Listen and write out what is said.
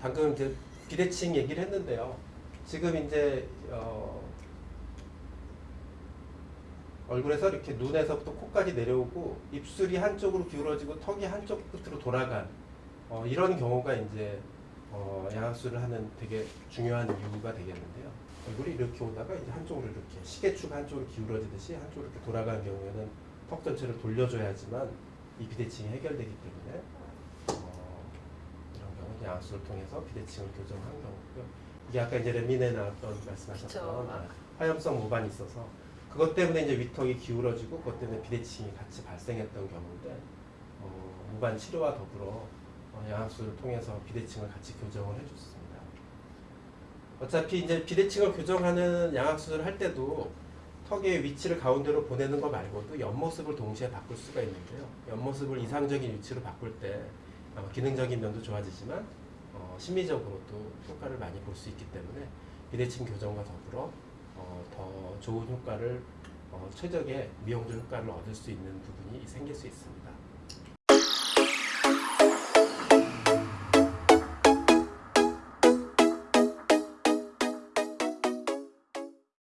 방금 이제 비대칭 얘기를 했는데요. 지금 이제 어, 얼굴에서 이렇게 눈에서부터 코까지 내려오고 입술이 한쪽으로 기울어지고 턱이 한쪽 끝으로 돌아간 어, 이런 경우가 이제 어, 양악술을 하는 되게 중요한 이유가 되겠는데요. 얼굴이 이렇게 오다가 이제 한쪽으로 이렇게 시계축 한쪽으로 기울어지듯이 한쪽으로 이렇게 돌아가는 경우에는 턱 전체를 돌려줘야지만 이 비대칭이 해결되기 때문에 어, 양악술을 통해서 비대칭을 교정한 경우고요. 이게 아까 이제 레민에 나왔던 말씀하셨던. 아, 화염성 모반이 있어서 그것 때문에 이제 위턱이 기울어지고 그것 때문에 비대칭이 같이 발생했던 경우인데 어, 모반 치료와 더불어 어, 양악술을 통해서 비대칭을 같이 교정을 해줬습니다. 어차피 이제 비대칭을 교정하는 양악술을 할 때도 턱의 위치를 가운데로 보내는 거 말고도 옆모습을 동시에 바꿀 수가 있는데요. 옆모습을 이상적인 위치로 바꿀 때 아마 기능적인 면도 좋아지지만 어, 심미적으로도 효과를 많이 볼 수 있기 때문에 비대칭 교정과 더불어 어, 더 좋은 효과를 어, 최적의 미용적 효과를 얻을 수 있는 부분이 생길 수 있습니다.